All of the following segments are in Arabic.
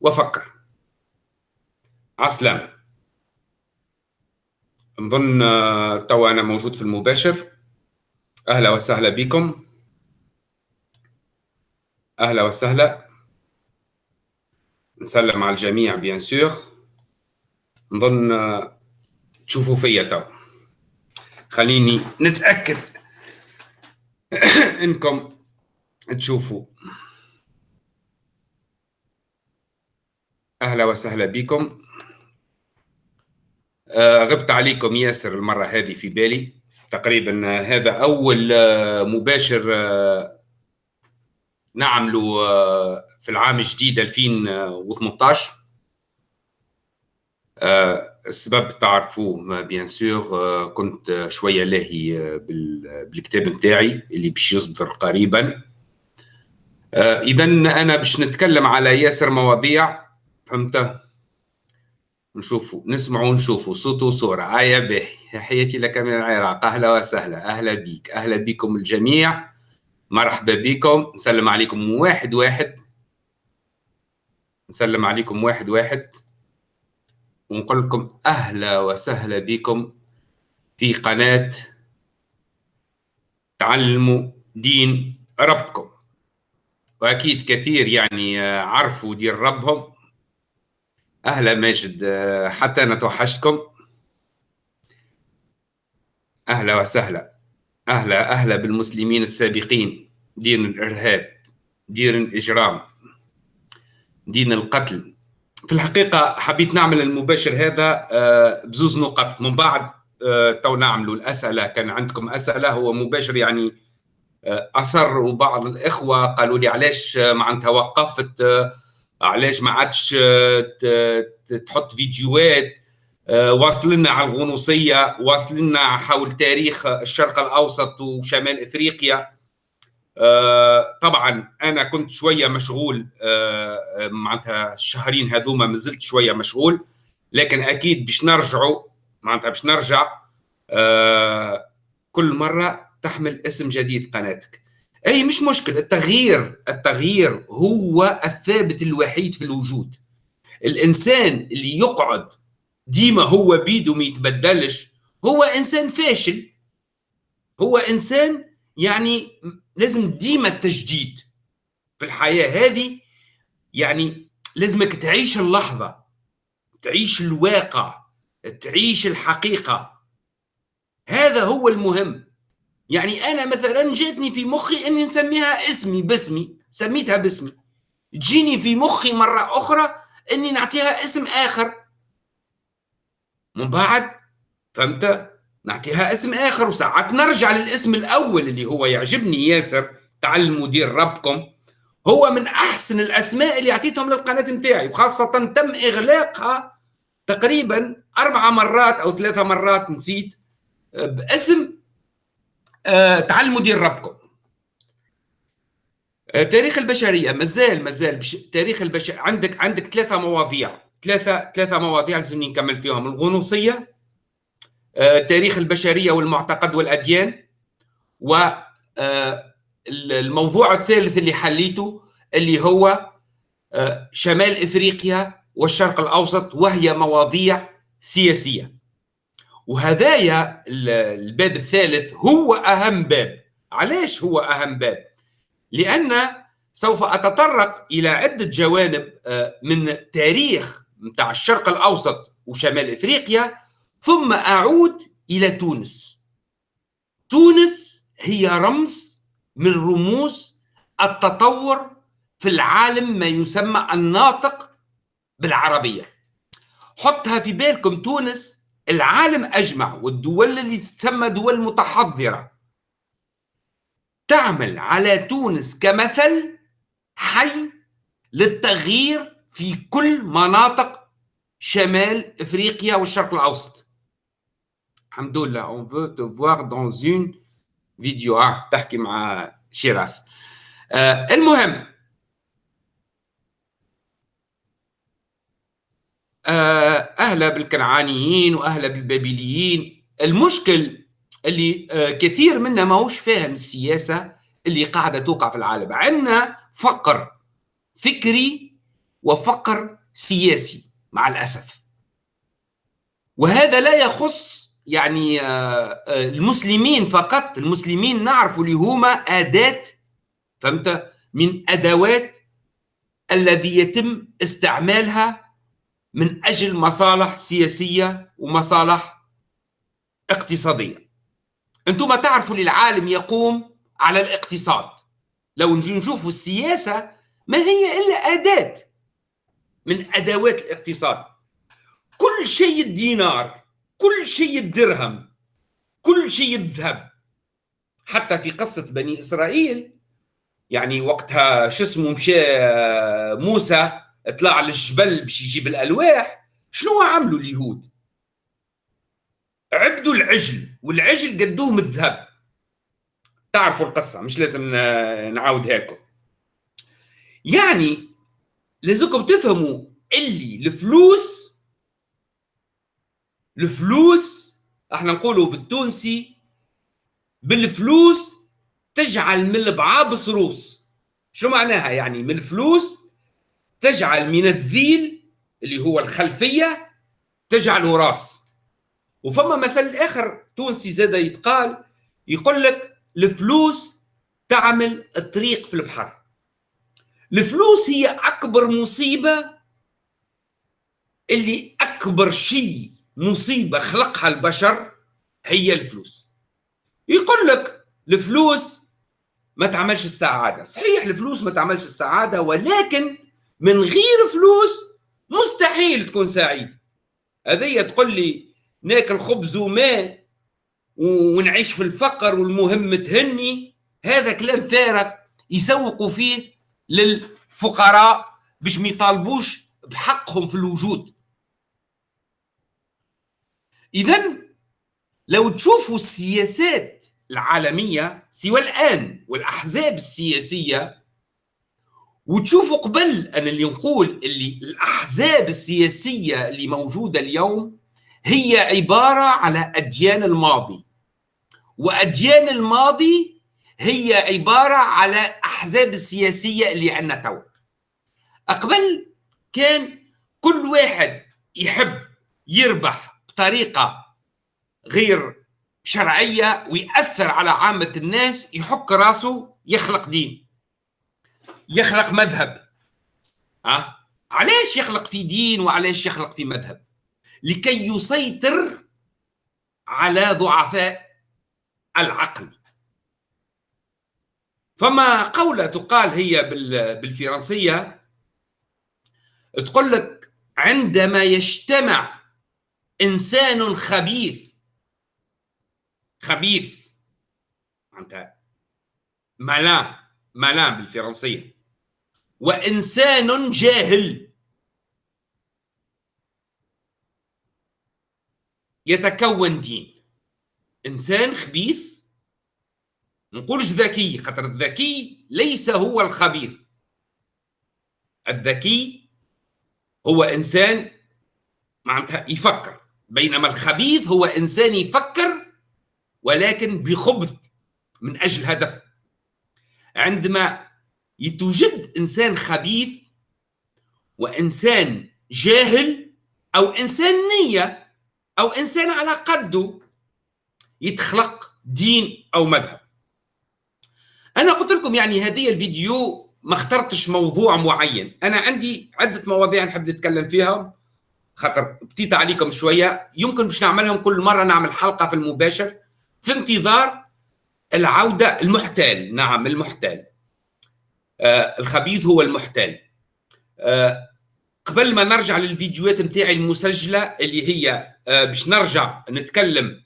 وفكر. عسلامة. نظن آه، توا أنا موجود في المباشر. أهلا وسهلا بكم. أهلا وسهلا. نسلم على الجميع bien sûr نظن آه، تشوفوا فيا توا. خليني نتأكد إنكم تشوفوا. أهلا وسهلا بكم. آه غبت عليكم ياسر المرة هذه في بالي. تقريبا هذا أول آه مباشر آه نعمله في العام الجديد 2018 آه السبب تعرفوه بيان سور كنت شوية لاهي بالكتاب نتاعي اللي باش يصدر قريبا. إذا أنا باش نتكلم على ياسر مواضيع. فهمت؟ نشوفوا نسمعوا ونشوفوا. صوت وصورة. عايا باهي تحياتي لك من العراق. أهلا وسهلا. أهلا بيك. أهلا بكم الجميع. مرحبا بكم. نسلم عليكم واحد واحد. نسلم عليكم واحد واحد. ونقول لكم أهلا وسهلا بكم في قناة تعلموا دين ربكم. وأكيد كثير يعني عرفوا دين ربهم. أهلا ماجد. حتى أنا توحشتكم. أهلا وسهلا. أهلا أهلا بالمسلمين السابقين. دين الإرهاب دين الإجرام دين القتل. في الحقيقة حبيت نعمل المباشر هذا بزوز نقط. من بعد تو نعملوا الأسئلة. كان عندكم أسئلة؟ هو مباشر يعني اصروا بعض الإخوة قالوا لي علاش معناتها وقفت علاش ما عادش تحط فيديوهات واصل لنا على الغنوصية واصل لنا حول تاريخ الشرق الأوسط وشمال إفريقيا. طبعا أنا كنت شوية مشغول معناتها الشهرين هذوما ما زلت شوية مشغول لكن أكيد باش نرجعوا معناتها باش نرجع كل مرة تحمل اسم جديد قناتك. أي مش مشكلة التغيير التغيير هو الثابت الوحيد في الوجود. الإنسان اللي يقعد ديما هو بيده ما يتبدلش هو إنسان فاشل. هو إنسان يعني لازم ديما التجديد. في الحياة هذه يعني لازمك تعيش اللحظة تعيش الواقع تعيش الحقيقة. هذا هو المهم. يعني أنا مثلا جاتني في مخي إني نسميها اسمي باسمي. سميتها باسمي. تجيني في مخي مرة أخرى إني نعطيها اسم آخر. من بعد فهمت؟ نعطيها اسم آخر وساعات نرجع للاسم الأول اللي هو يعجبني ياسر تعلموا دير ربكم. هو من أحسن الأسماء اللي أعطيتهم للقناة نتاعي وخاصة تم إغلاقها تقريبا أربع مرات أو ثلاثة مرات نسيت باسم آه تعلموا دير ربكم. آه تاريخ البشرية مازال مازال بش... تاريخ البشر عندك عندك ثلاثة مواضيع. ثلاثة ثلاثة مواضيع لازم نكمل فيهم. الغنوصية آه تاريخ البشرية والمعتقد والأديان و الموضوع الثالث اللي حليته اللي هو شمال إفريقيا والشرق الأوسط وهي مواضيع سياسية. وهدايا الباب الثالث هو أهم باب. علاش هو أهم باب؟ لأن سوف أتطرق إلى عدة جوانب من تاريخ متاع الشرق الأوسط وشمال إفريقيا ثم أعود إلى تونس. تونس هي رمز من رموز التطور في العالم ما يسمى الناطق بالعربية. حطها في بالكم تونس العالم أجمع والدول اللي تسمى دول متحضرة. تعمل على تونس كمثل حي للتغيير في كل مناطق شمال إفريقيا والشرق الأوسط. الحمد لله on veut te voir dans une vidéo آه تحكي مع شيراس آه المهم أهلا بالكنعانيين واهلا بالبابليين. المشكل اللي كثير منا ماهوش فاهم السياسة اللي قاعدة توقع في العالم. عندنا فقر فكري وفقر سياسي مع الأسف. وهذا لا يخص يعني آه، آه، المسلمين فقط. المسلمين نعرف اللي هما أداة فهمت؟ من أدوات الذي يتم استعمالها من أجل مصالح سياسية ومصالح اقتصادية. أنتم تعرفوا العالم يقوم على الاقتصاد. لو نجي نشوفوا السياسة ما هي إلا أداة من أدوات الاقتصاد. كل شيء الدينار كل شيء الدرهم كل شيء الذهب. حتى في قصة بني إسرائيل يعني وقتها شو اسمه مشى موسى طلع للجبل باش يجيب الألواح شنو عملوا اليهود؟ عبدوا العجل والعجل قدوه من الذهب. تعرفوا القصة مش لازم نعاودها لكم. يعني لازمكم تفهموا اللي الفلوس الفلوس إحنا نقولوا بالتونسي بالفلوس تجعل من البعابس روس شو معناها؟ يعني من الفلوس تجعل من الذيل اللي هو الخلفية تجعله راس. وفما مثل آخر تونسي زاد يتقال يقول لك الفلوس تعمل الطريق في البحر. الفلوس هي أكبر مصيبة اللي أكبر شيء مصيبة خلقها البشر هي الفلوس. يقول لك الفلوس ما تعملش السعادة. صحيح الفلوس ما تعملش السعادة ولكن من غير فلوس مستحيل تكون سعيد. هذه تقول لي ناكل خبز وماء ونعيش في الفقر والمهم تهني؟ هذا كلام فارغ يسوقوا فيه للفقراء باش ما يطالبوش بحقهم في الوجود. اذا لو تشوفوا السياسات العالمية سوى الآن والأحزاب السياسية وتشوفوا قبل أنا اللي نقول اللي الأحزاب السياسية اللي موجودة اليوم هي عبارة على أديان الماضي. وأديان الماضي هي عبارة على أحزاب السياسية اللي عندنا تو قبل كان كل واحد يحب يربح بطريقة غير شرعية ويأثر على عامة الناس يحك راسه يخلق دين. يخلق مذهب. ها؟ علاش يخلق في دين وعلاش يخلق في مذهب؟ لكي يسيطر على ضعفاء العقل. فما قولة تقال هي بالفرنسية تقول لك عندما يجتمع إنسان خبيث خبيث معناتها مالان مالان بالفرنسية. وإنسان جاهل. يتكون دين. إنسان خبيث. نقولش ذكي خاطر الذكي ليس هو الخبيث. الذكي هو إنسان معناتها يفكر بينما الخبيث هو إنسان يفكر ولكن بخبث من أجل هدف. عندما يتوجد إنسان خبيث وإنسان جاهل أو إنسان نية أو إنسان على قده يتخلق دين أو مذهب. أنا قلت لكم يعني هذه الفيديو ما اخترتش موضوع معين. أنا عندي عدة مواضيع نحب نتكلم فيها. خاطر بتيت عليكم شوية. يمكن باش نعملهم كل مرة نعمل حلقة في المباشر في انتظار العودة المحتال. نعم المحتال. الخبيث هو المحتال آه قبل ما نرجع للفيديوهات نتاعي المسجلة اللي هي آه، باش نرجع نتكلم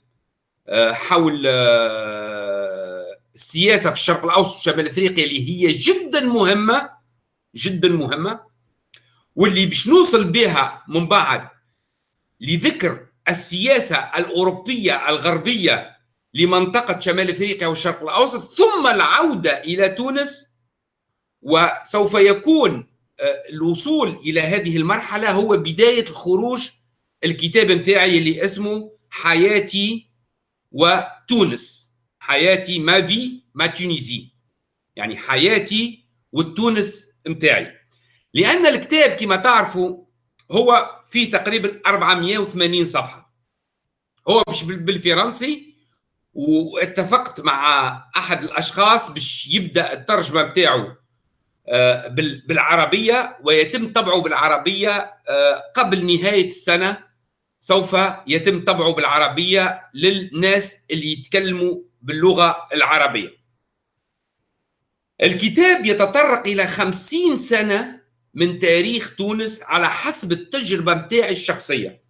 آه، حول آه، السياسة في الشرق الأوسط وشمال افريقيا اللي هي جدا مهمة جدا مهمة واللي باش نوصل بها من بعد لذكر السياسة الأوروبية الغربية لمنطقة شمال أفريقيا والشرق الأوسط ثم العودة إلى تونس وسوف يكون الوصول إلى هذه المرحلة هو بداية الخروج الكتاب نتاعي اللي اسمه حياتي وتونس. حياتي ما في ما تونيزي. يعني حياتي والتونس نتاعي لأن الكتاب كما تعرفوا هو فيه تقريبا 480 صفحة. هو مش بالفرنسي واتفقت مع أحد الأشخاص باش يبدأ الترجمة بتاعه آه، بالعربية ويتم طبعه بالعربية آه، قبل نهاية السنة. سوف يتم طبعه بالعربية للناس اللي يتكلموا باللغة العربية. الكتاب يتطرق إلى خمسين سنة من تاريخ تونس على حسب التجربة متاعي الشخصية.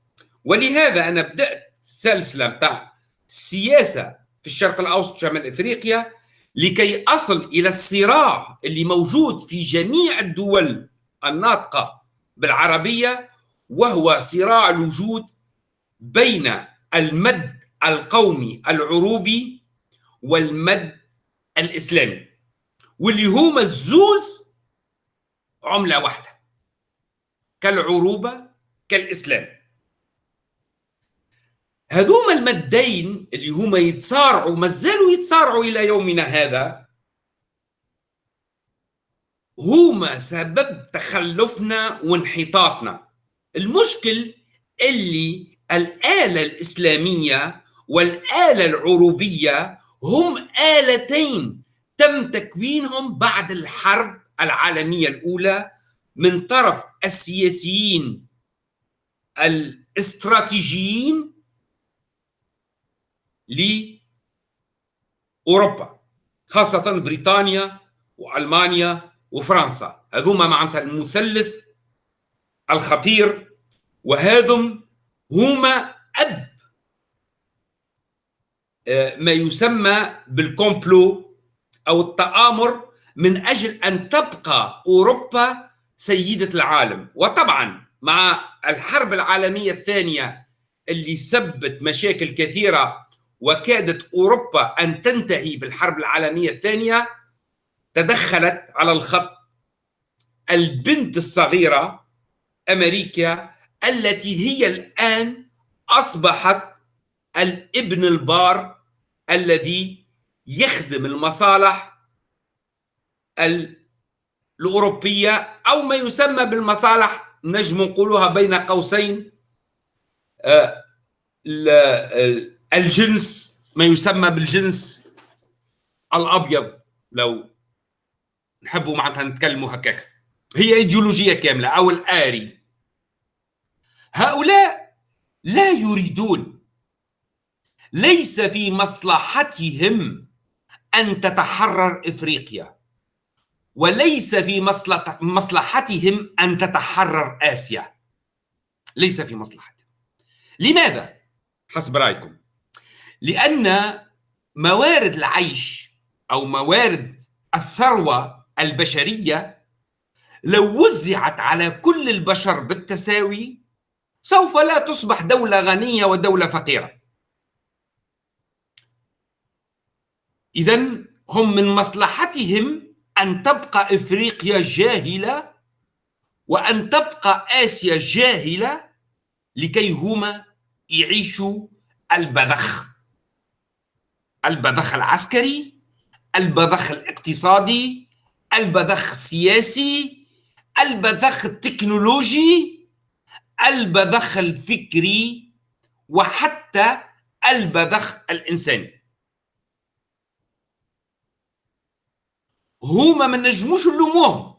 ولهذا أنا بدأت سلسلة متاع السياسة في الشرق الأوسط شمال إفريقيا لكي أصل إلى الصراع اللي موجود في جميع الدول الناطقة بالعربية وهو صراع الوجود بين المد القومي العروبي والمد الإسلامي واللي هما الزوز عملة واحدة كالعروبة كالإسلام. هذوما المدين اللي هما يتصارعوا ما زالوا يتصارعوا إلى يومنا هذا هما سبب تخلفنا وانحطاطنا. المشكل اللي الآلة الإسلامية والآلة العروبية هم آلتين تم تكوينهم بعد الحرب العالمية الأولى من طرف السياسيين الاستراتيجيين لأوروبا خاصة بريطانيا وألمانيا وفرنسا. هذوما معناتها المثلث الخطير وهذم هما أب آه، ما يسمى بالكومبلو أو التآمر من أجل أن تبقى أوروبا سيدة العالم. وطبعا مع الحرب العالمية الثانية اللي سبت مشاكل كثيرة وكادت أوروبا أن تنتهي بالحرب العالمية الثانية تدخلت على الخط البنت الصغيرة أمريكا التي هي الآن أصبحت الابن البار الذي يخدم المصالح الأوروبية أو ما يسمى بالمصالح نجم نقولها بين قوسين آه، الجنس ما يسمى بالجنس الأبيض. لو نحبوا معناتها نتكلموا هكاك. هي إيديولوجية كاملة أو الآري. هؤلاء لا يريدون. ليس في مصلحتهم أن تتحرر إفريقيا. وليس في مصلحتهم أن تتحرر آسيا. ليس في مصلحتهم. لماذا؟ حسب رأيكم. لأن موارد العيش أو موارد الثروة البشرية لو وزعت على كل البشر بالتساوي سوف لا تصبح دولة غنية ودولة فقيرة. إذا هم من مصلحتهم أن تبقى إفريقيا جاهلة وأن تبقى آسيا جاهلة لكي هما يعيشوا البذخ. البذخ العسكري البذخ الاقتصادي البذخ السياسي البذخ التكنولوجي البذخ الفكري وحتى البذخ الإنساني. هما ما نجموش نلوموهم.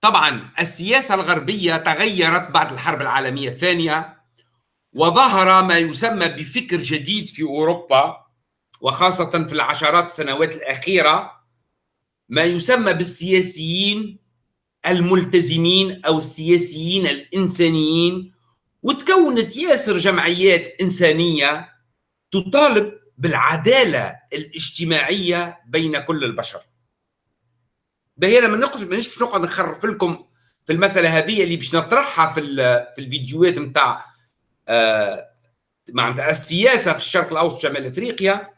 طبعا السياسة الغربية تغيرت بعد الحرب العالمية الثانية. وظهر ما يسمى بفكر جديد في أوروبا وخاصة في العشرات السنوات الأخيرة ما يسمى بالسياسيين الملتزمين أو السياسيين الإنسانيين. وتكونت ياسر جمعيات إنسانية تطالب بالعدالة الاجتماعية بين كل البشر. باهي أنا ما نقص مانيش نقعد نخرف لكم في المسألة هذه اللي باش نطرحها في في الفيديوهات نتاع آه معناتها السياسة في الشرق الأوسط شمال إفريقيا.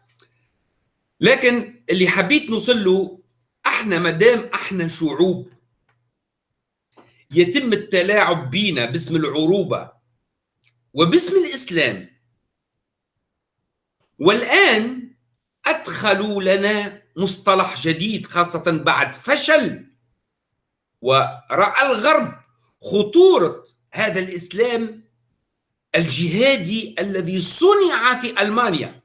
لكن اللي حبيت نوصل له إحنا مادام إحنا شعوب يتم التلاعب بينا باسم العروبة وباسم الإسلام. والآن أدخلوا لنا مصطلح جديد خاصة بعد فشل ورأى الغرب خطورة هذا الإسلام الجهادي الذي صنع في ألمانيا.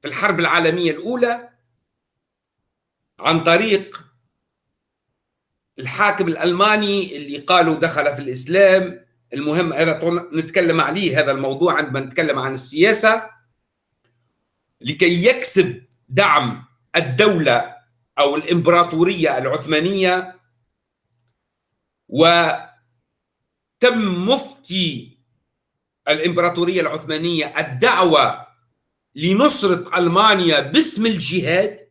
في الحرب العالمية الأولى عن طريق الحاكم الألماني اللي قالوا دخل في الإسلام. المهم هذا نتكلم عليه هذا الموضوع عندما نتكلم عن السياسة. لكي يكسب دعم الدولة أو الإمبراطورية العثمانية. وتم مفتي الإمبراطورية العثمانية الدعوة لنصرة ألمانيا باسم الجهاد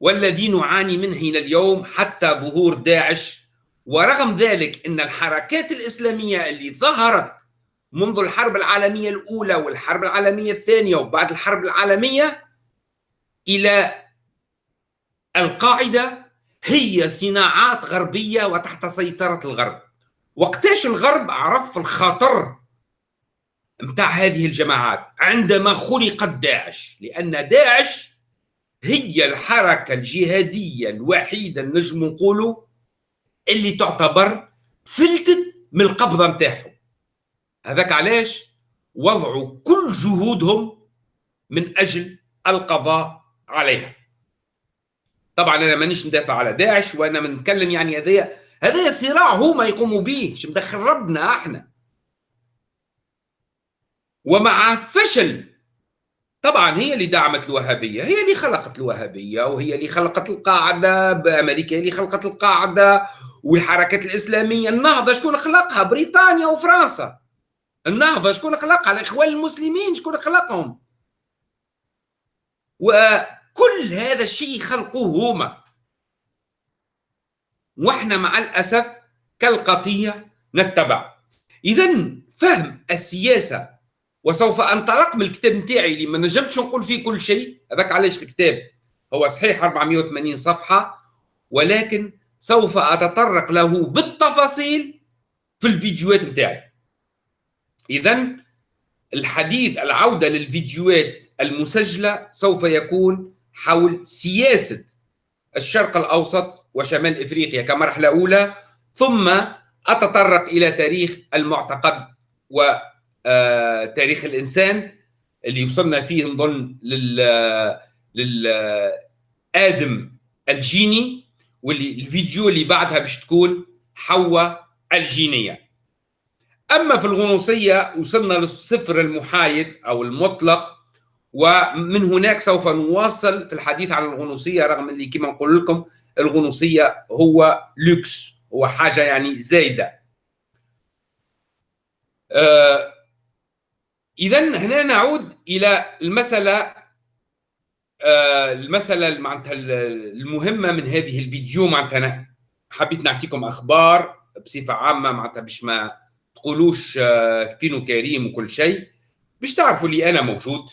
والذي نعاني منه إلى اليوم حتى ظهور داعش. ورغم ذلك أن الحركات الإسلامية اللي ظهرت منذ الحرب العالمية الأولى والحرب العالمية الثانية وبعد الحرب العالمية إلى القاعدة هي صناعات غربية وتحت سيطرة الغرب. وقتاش الغرب عرف الخطر متاع هذه الجماعات. عندما خلقت داعش لأن داعش هي الحركة الجهادية الوحيدة نجم نقولوا اللي تعتبر فلتت من القبضة نتاعهم. هذاك علاش؟ وضعوا كل جهودهم من أجل القضاء عليها. طبعا أنا مانيش ندافع على داعش وأنا بنتكلم يعني هذايا. هذا صراع هما يقوموا به مش مدخل ربنا إحنا. ومع فشل. طبعا هي اللي دعمت الوهابية هي اللي خلقت الوهابية وهي اللي خلقت القاعدة بأمريكا اللي خلقت القاعدة والحركات الإسلامية. النهضة شكون خلقها؟ بريطانيا وفرنسا. النهضة شكون خلقها؟ الإخوان المسلمين شكون خلقهم؟ وكل هذا الشيء خلقوه هما. وإحنا مع الأسف كالقطيع نتبع. إذا فهم السياسة وسوف أنطلق من الكتاب نتاعي اللي ما نجمتش نقول فيه كل شيء. هذاك علاش الكتاب هو صحيح 480 صفحة ولكن سوف أتطرق له بالتفاصيل في الفيديوهات نتاعي. اذا الحديث العودة للفيديوهات المسجلة سوف يكون حول سياسة الشرق الأوسط وشمال إفريقيا كمرحلة أولى ثم أتطرق إلى تاريخ المعتقد و آه، تاريخ الإنسان اللي وصلنا فيه نظن لل للادم الجيني واللي الفيديو اللي بعدها باش تكون حواء الجينية. أما في الغنوصية وصلنا للصفر المحايد أو المطلق ومن هناك سوف نواصل في الحديث عن الغنوصية رغم اللي كما نقول لكم الغنوصية هو لوكس هو حاجة يعني زايدة. آه اذا هنا نعود إلى المسألة آه المسألة معناتها المهمة من هذه الفيديو. معناتها أنا حبيت نعطيكم أخبار بصفة عامة معناتها باش ما تقولوش آه فينو كريم وكل شيء باش تعرفوا اللي أنا موجود.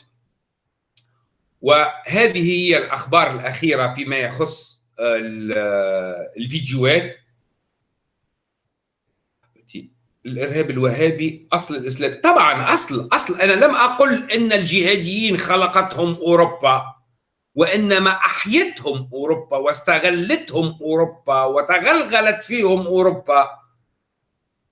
وهذه هي الأخبار الأخيرة فيما يخص آه، الفيديوهات. الإرهاب الوهابي أصل الإسلام. طبعا أصل أصل أنا لم أقل إن الجهاديين خلقتهم أوروبا وإنما أحيتهم أوروبا واستغلتهم أوروبا وتغلغلت فيهم أوروبا.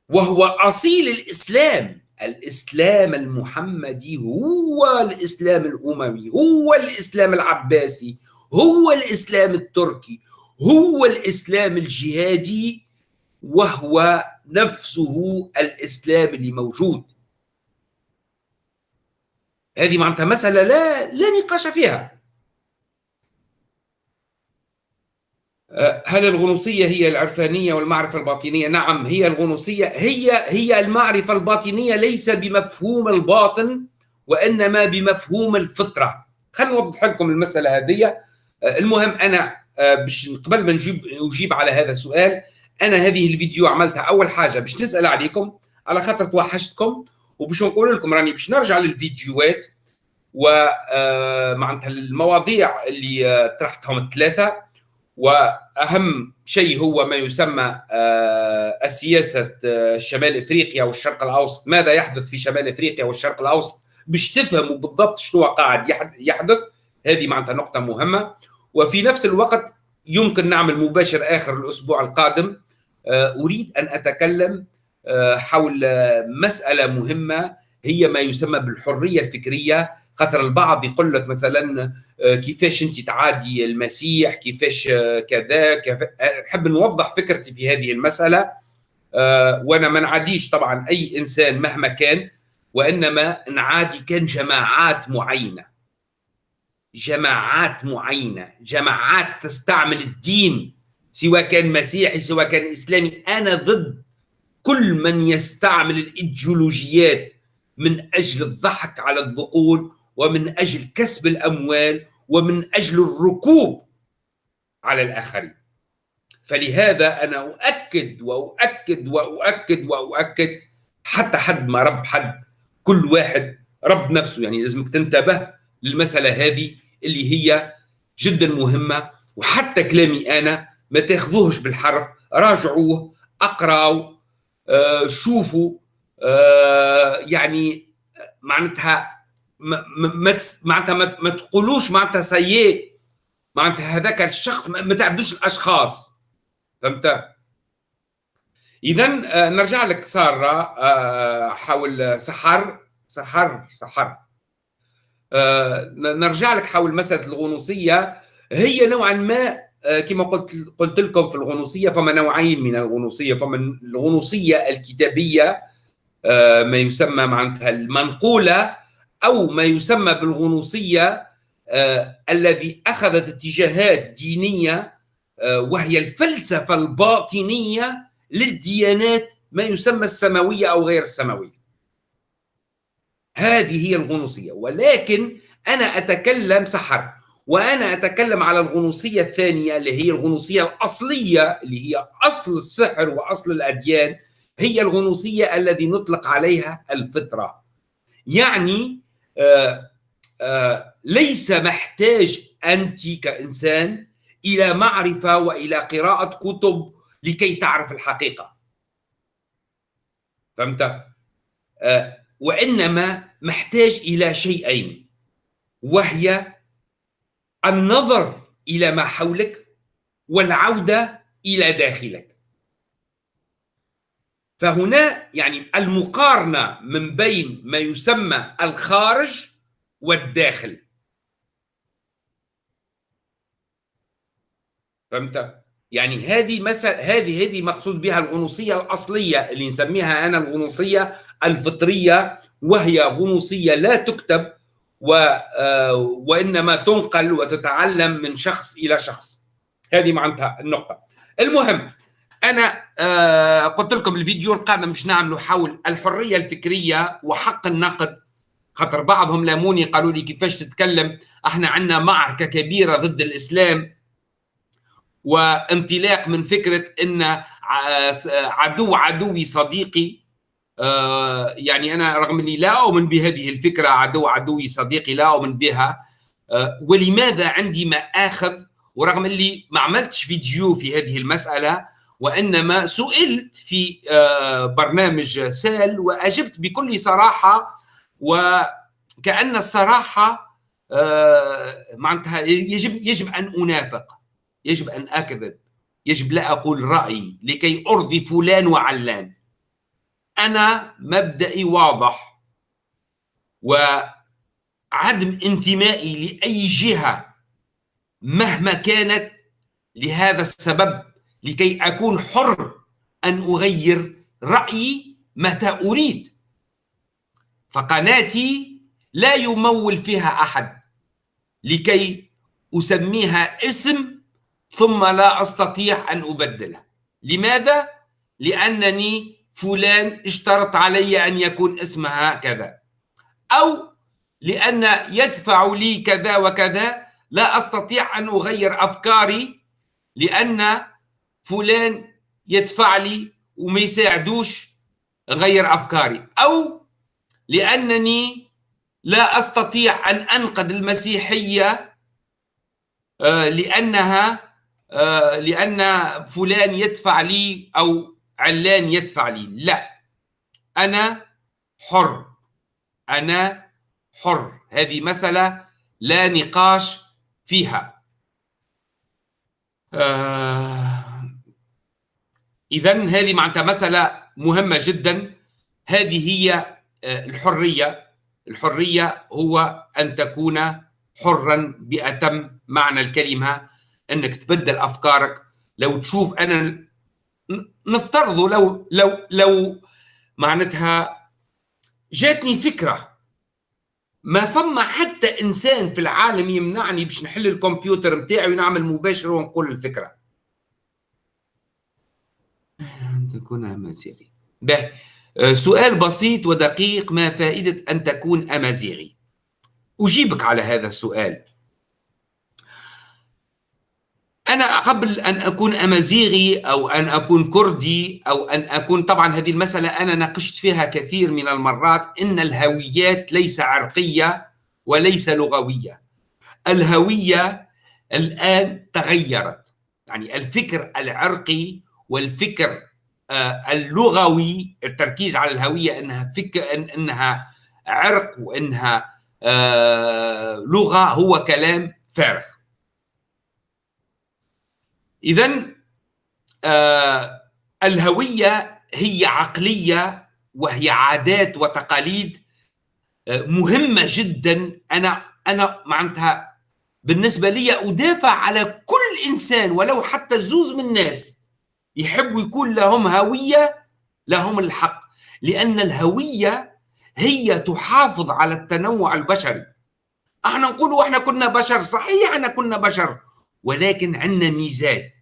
وهو أصيل الإسلام. الإسلام المحمدي هو الإسلام الأموي هو الإسلام العباسي هو الإسلام التركي هو الإسلام الجهادي وهو نفسه الإسلام اللي موجود هذه معناتها مسألة لا لا نقاش فيها أه، هل الغنوصية هي العرفانية والمعرفة الباطنية؟ نعم هي الغنوصية هي هي المعرفة الباطنية ليس بمفهوم الباطن وإنما بمفهوم الفطرة. خلينا نوضح لكم المسألة هذه. أه، المهم أنا أه، باش قبل ما نجيب أجيب على هذا السؤال أنا هذه الفيديو عملتها أول حاجة باش نسأل عليكم على خاطر توحشتكم وباش نقول لكم راني باش نرجع للفيديوهات ومعناتها آه، المواضيع اللي آه، طرحتهم الثلاثة. وأهم شيء هو ما يسمى آه، السياسة شمال إفريقيا والشرق الأوسط. ماذا يحدث في شمال إفريقيا والشرق الأوسط؟ باش تفهموا بالضبط شنو قاعد يحدث هذه معناتها نقطة مهمة. وفي نفس الوقت يمكن نعمل مباشر آخر الأسبوع القادم أريد أن أتكلم حول مسألة مهمة هي ما يسمى بالحرية الفكرية. خاطر البعض يقول لك مثلا كيفاش أنت تعادي المسيح كيفاش كذا نحب نوضح فكرتي في هذه المسألة. وأنا ما نعاديش طبعا أي إنسان مهما كان وإنما نعادي كان جماعات معينة. جماعات معينة جماعات تستعمل الدين. سواء كان مسيحي سواء كان إسلامي أنا ضد كل من يستعمل الإيديولوجيات من أجل الضحك على الذقون ومن أجل كسب الأموال ومن أجل الركوب على الآخرين. فلهذا أنا أؤكد وأؤكد وأؤكد وأؤكد حتى حد ما رب حد كل واحد رب نفسه. يعني لازمك تنتبه للمسألة هذه اللي هي جدا مهمة وحتى كلامي أنا ما تاخذوهش بالحرف راجعوه اقراوا آه شوفوا آه يعني معناتها ما معناتها ما تقولوش معناتها سيء معناتها هذاك الشخص ما تعبدوش الأشخاص. فهمت؟ اذا آه، نرجع لك سارة آه، حول سحر سحر سحر. آه، نرجع لك حول مسألة الغنوصية. هي نوعا ما كما قلت قلت لكم في الغنوصية فما نوعين من الغنوصية. فما الغنوصية الكتابية ما يسمى معناتها المنقولة أو ما يسمى بالغنوصية الذي أخذت اتجاهات دينية وهي الفلسفة الباطنية للديانات ما يسمى السماوية أو غير السماوية. هذه هي الغنوصية. ولكن أنا أتكلم سحر. وأنا أتكلم على الغنوصية الثانية اللي هي الغنوصية الأصلية اللي هي أصل السحر وأصل الأديان هي الغنوصية الذي نطلق عليها الفطرة. يعني آه آه ليس محتاج أنت كإنسان إلى معرفة وإلى قراءة كتب لكي تعرف الحقيقة. فهمت؟ آه وإنما محتاج إلى شيئين وهي النظر إلى ما حولك والعودة إلى داخلك. فهنا يعني المقارنة من بين ما يسمى الخارج والداخل. فهمت؟ يعني هذه مثلا هذه هذه مقصود بها الغنوصية الأصلية اللي نسميها أنا الغنوصية الفطرية وهي غنوصية لا تكتب و آه، وإنما تنقل وتتعلم من شخص إلى شخص. هذه معناتها النقطة. المهم أنا آه، قلت لكم الفيديو القادم مش نعمله حول الحرية الفكرية وحق النقد. خاطر بعضهم لاموني قالوا لي كيفاش تتكلم؟ إحنا عندنا معركة كبيرة ضد الإسلام وانطلاق من فكرة إن عدو عدوي صديقي آه، يعني أنا رغم أني لا أؤمن بهذه الفكرة عدو عدوي صديقي لا أؤمن بها آه، ولماذا عندي مآخذ ورغم اللي ما عملتش فيديو في هذه المسألة وإنما سئلت في آه، برنامج سال وأجبت بكل صراحة وكأن الصراحة معناتها يجب يجب أن أنافق يجب أن أكذب يجب لا أقول رأيي لكي أرضي فلان وعلان. أنا مبدئي واضح وعدم انتمائي لأي جهة مهما كانت لهذا السبب لكي أكون حر أن أغير رأيي متى أريد. فقناتي لا يمول فيها أحد لكي أسميها اسم ثم لا أستطيع أن أبدله. لماذا؟ لأنني فلان اشترط علي أن يكون اسمها كذا أو لأن يدفع لي كذا وكذا لا أستطيع أن أغير أفكاري لأن فلان يدفع لي وما يساعدوش غير أفكاري. أو لأنني لا أستطيع أن انقد المسيحية آه، لأنها آه، لأن فلان يدفع لي أو علان يدفع لي. لا. أنا حر. أنا حر. هذه مسألة لا نقاش فيها. آه إذا هذه معناتها مسألة مهمة جدا. هذه هي آه، الحرية. الحرية هو أن تكون حرا بأتم معنى الكلمة أنك تبدل أفكارك. لو تشوف أنا نفترض لو لو لو معناتها جاتني فكرة ما فما حتى إنسان في العالم يمنعني باش نحل الكمبيوتر متاعي ونعمل مباشر ونقول الفكرة. تكون أمازيغي. به. آه، سؤال بسيط ودقيق ما فائدة أن تكون أمازيغي؟ أجيبك على هذا السؤال. أنا قبل أن أكون أمازيغي أو أن أكون كردي أو أن أكون طبعا هذه المسألة أنا ناقشت فيها كثير من المرات إن الهويات ليس عرقية وليس لغوية. الهوية الآن تغيرت. يعني الفكر العرقي والفكر آه، اللغوي التركيز على الهوية إنها فكر إنها عرق وإنها آه، لغة هو كلام فارغ. اذا آه، الهوية هي عقلية وهي عادات وتقاليد مهمة جدا. أنا أنا معناتها بالنسبة لي أدافع على كل إنسان ولو حتى الزوز من الناس يحبوا يكون لهم هوية لهم الحق. لأن الهوية هي تحافظ على التنوع البشري. أحنا نقول إحنا كنا بشر صحيح إحنا كنا بشر ولكن عندنا ميزات.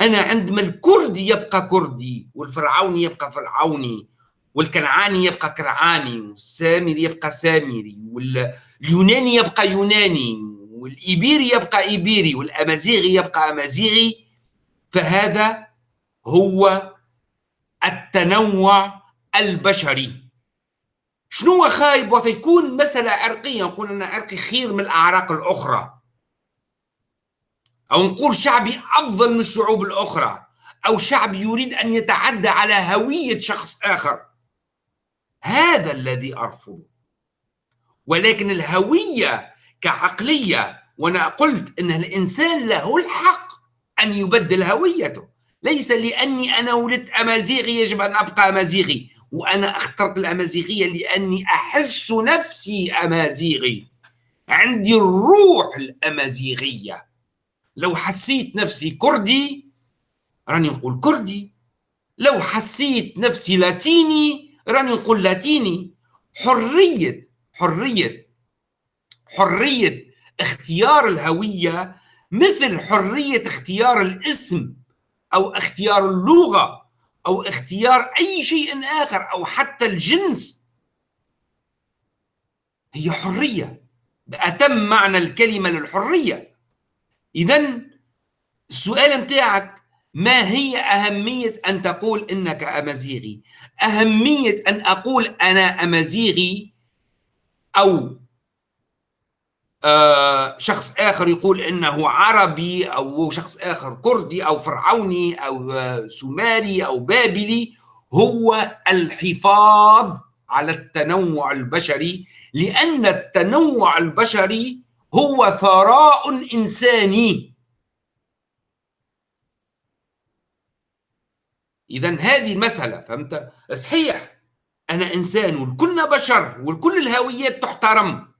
أنا عندما الكردي يبقى كردي والفرعوني يبقى فرعوني والكنعاني يبقى كنعاني والسامري يبقى سامري واليوناني يبقى يوناني والإيبيري يبقى إيبيري والأمازيغي يبقى أمازيغي. فهذا هو التنوع البشري. شنو خايب؟ وقت يكون مسألة عرقية نقول أن عرقي خير من الأعراق الأخرى. أو نقول شعبي أفضل من الشعوب الأخرى أو شعب يريد أن يتعدى على هوية شخص آخر. هذا الذي أرفضه. ولكن الهوية كعقلية وأنا قلت أن الإنسان له الحق أن يبدل هويته. ليس لأني أنا ولدت أمازيغي يجب أن أبقى أمازيغي وأنا أخترت الأمازيغية لأني أحس نفسي أمازيغي. عندي الروح الأمازيغية. لو حسيت نفسي كردي راني نقول كردي. لو حسيت نفسي لاتيني راني نقول لاتيني. حرية حرية حرية اختيار الهوية مثل حرية اختيار الاسم أو اختيار اللغة أو اختيار أي شيء آخر أو حتى الجنس. هي حرية. بأتم معنى الكلمة للحرية. اذا السؤال متاعك ما هي أهمية أن تقول إنك أمازيغي؟ أهمية أن أقول أنا أمازيغي أو آه، شخص آخر يقول إنه عربي أو شخص آخر كردي أو فرعوني أو آه، سومري أو بابلي هو الحفاظ على التنوع البشري لأن التنوع البشري هو ثراء إنساني. إذا هذه المسألة فهمت؟ صحيح أنا إنسان والكلنا بشر والكل الهويات تحترم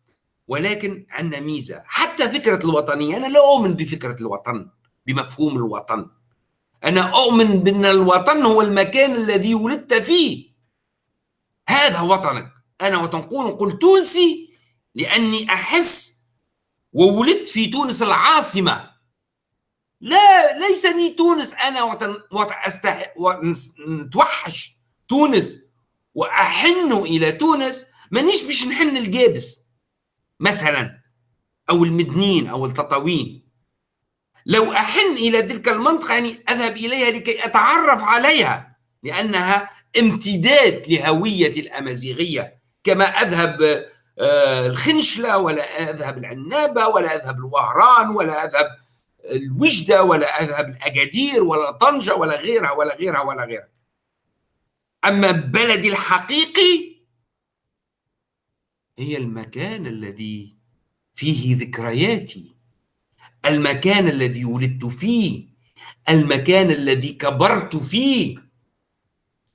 ولكن عندنا ميزة. حتى فكرة الوطنية أنا لا أؤمن بفكرة الوطن بمفهوم الوطن. أنا أؤمن بأن الوطن هو المكان الذي ولدت فيه. هذا وطنك. أنا وتنقول نقول تونسي لأني أحس وولدت في تونس العاصمة. لا ليسني تونس أنا وطن, وطن أستح... نتوحش تونس وأحن إلى تونس. مانيش باش نحن الجابس مثلا أو المدنين أو التطاوين. لو أحن إلى تلك المنطقة يعني أذهب إليها لكي أتعرف عليها لأنها امتداد لهوية الأمازيغية كما أذهب الخنشلة ولا أذهب العنابة ولا أذهب الوهران ولا أذهب الوجدة ولا أذهب الأكادير ولا طنجة ولا غيرها ولا غيرها ولا غيرها. أما بلدي الحقيقي هي المكان الذي فيه ذكرياتي. المكان الذي ولدت فيه. المكان الذي كبرت فيه.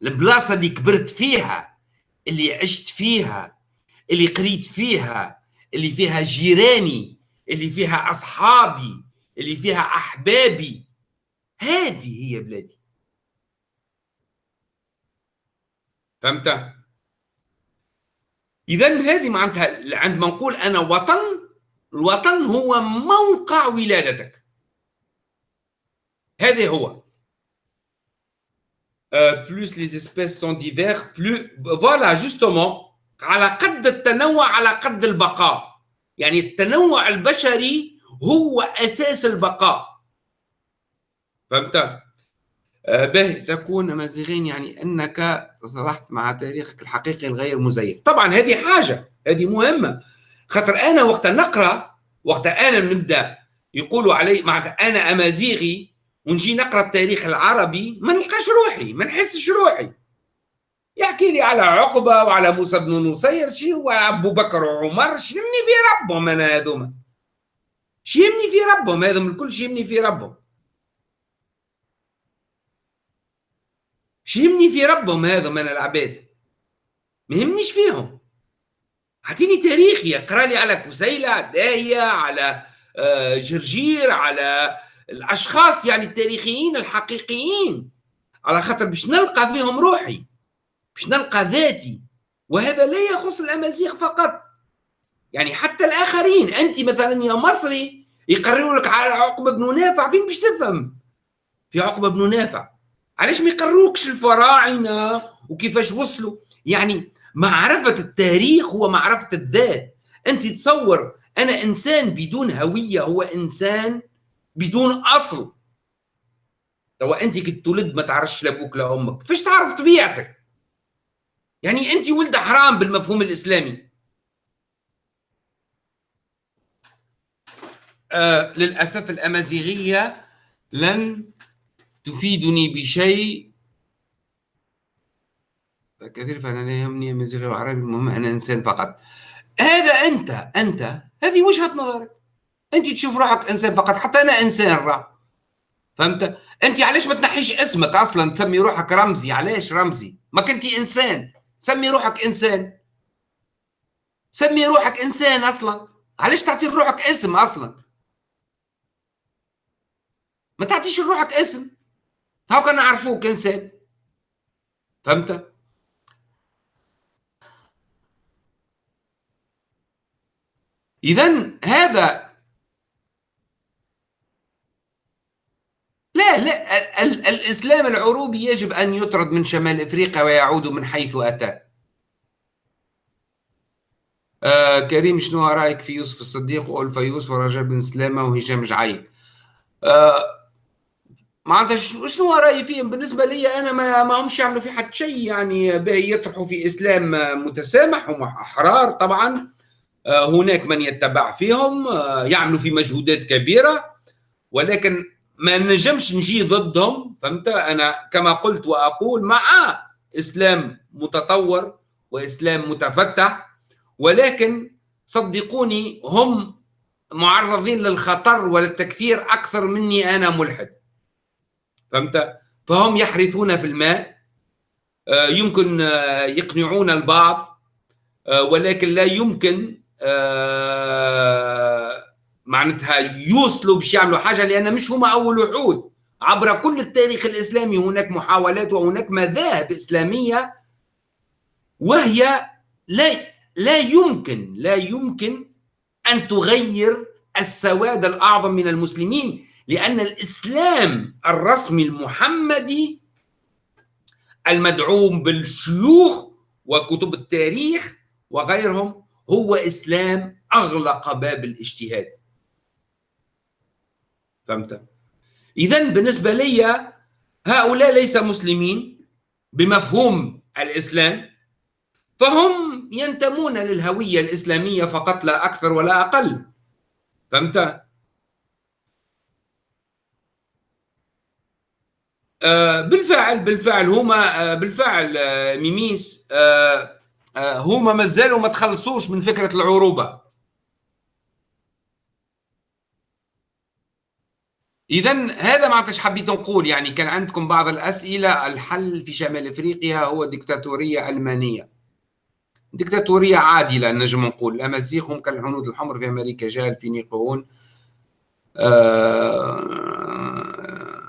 البلاصة اللي كبرت فيها اللي عشت فيها. اللي قريت فيها اللي فيها جيراني اللي فيها أصحابي اللي فيها أحبابي. هذه هي بلادي. فهمت؟ إذا هذه معناتها عندما نقول أنا وطن الوطن هو موقع ولادتك. هذا هو. plus les espèces sont diverses plus voilà justement على قد التنوع على قد البقاء. يعني التنوع البشري هو أساس البقاء. فهمت؟ آه، به تكون مازيغين يعني إنك تصالحت مع تاريخك الحقيقي الغير مزيف. طبعا هذه حاجة هذه مهمة. خاطر أنا وقت نقرأ وقت أنا نبدأ يقولوا علي معناتها أنا أمازيغي ونجي نقرأ التاريخ العربي ما نلقاش روحي ما نحسش روحي. يحكي لي على عقبة وعلى موسى بن نصير شي وعلى أبو بكر وعمر شي يمني في ربهم أنا هذوما شي يمني في ربهم هذوم الكل شي يمني في ربهم. شي يمني في ربهم هذوم أنا العباد. ما يهمنيش فيهم. أعطيني تاريخي اقرأ لي على كسيلة داهية على آه، جرجير على الأشخاص يعني التاريخيين الحقيقيين. على خاطر باش نلقى فيهم روحي. باش نلقى ذاتي وهذا لا يخص الأمازيغ فقط. يعني حتى الآخرين أنت مثلا يا مصري يقرروا لك على عقبة بن نافع فين باش تفهم؟ في عقبة بن نافع. علاش ما يقروكش الفراعنة وكيفاش وصلوا؟ يعني معرفة التاريخ هو معرفة الذات. أنت تصور أنا إنسان بدون هوية هو إنسان بدون أصل. توا أنت كي تولد ما تعرفش لابوك لا أمك. فاش تعرف طبيعتك؟ يعني انت ولد حرام بالمفهوم الإسلامي. آه للأسف الأمازيغية لن تفيدني بشيء. كثير فأنا لا يهمني أمازيغي وعربي المهم أنا إنسان فقط. هذا أنت أنت هذه وجهة نظرك. أنت تشوف روحك إنسان فقط حتى أنا إنسان راه. فهمت؟ أنت علاش ما تنحيش اسمك أصلا تسمي روحك رمزي علاش رمزي؟ ما كنتي إنسان. سمي روحك إنسان. سمي روحك إنسان أصلا. علاش تعطي روحك اسم أصلا؟ ما تعطيش روحك اسم. هاو كان نعرفوك إنسان. فهمت؟ اذا هذا لا لا ال الإسلام العروبي يجب أن يطرد من شمال إفريقيا ويعود من حيث أتى. آه كريم شنو رأيك في يوسف الصديق؟ وألفا يوسف ورجاء بن سلامة وهشام جعيد. آه معناتها شنو رأيي فيهم؟ بالنسبة لي أنا ما, ما همش يعملوا في حد شيء يعني باهي يطرحوا في إسلام متسامح هم أحرار طبعا. آه هناك من يتبع فيهم آه يعملوا في مجهودات كبيرة ولكن ما نجمش نجي ضدهم فهمت؟ أنا كما قلت وأقول مع إسلام متطور وإسلام متفتح ولكن صدقوني هم معرضين للخطر وللتكثير أكثر مني أنا ملحد. فهمت؟ فهم يحرثون في الماء آه، يمكن آه، يقنعون البعض آه، ولكن لا يمكن معناتها يوصلوا باش يعملوا حاجة لأن مش هما أول وحود. عبر كل التاريخ الإسلامي هناك محاولات وهناك مذاهب إسلامية وهي لا لا يمكن لا يمكن أن تغير السواد الأعظم من المسلمين لأن الإسلام الرسمي المحمدي المدعوم بالشيوخ وكتب التاريخ وغيرهم هو إسلام أغلق باب الاجتهاد. فهمت؟ اذا بالنسبة لي هؤلاء ليس مسلمين بمفهوم الإسلام فهم ينتمون للهوية الإسلامية فقط لا أكثر ولا أقل. فهمت؟ آه بالفعل بالفعل هما آه بالفعل آه ميميس هما مازالوا ما تخلصوش من فكرة العروبة. إذا هذا ما عرفتش حبيت نقول يعني كان عندكم بعض الأسئلة الحل في شمال أفريقيا هو ديكتاتورية علمانية ديكتاتورية عادلة نجم نقول الأمازيغ هم كالهنود الحمر في أمريكا جاء يقولون آه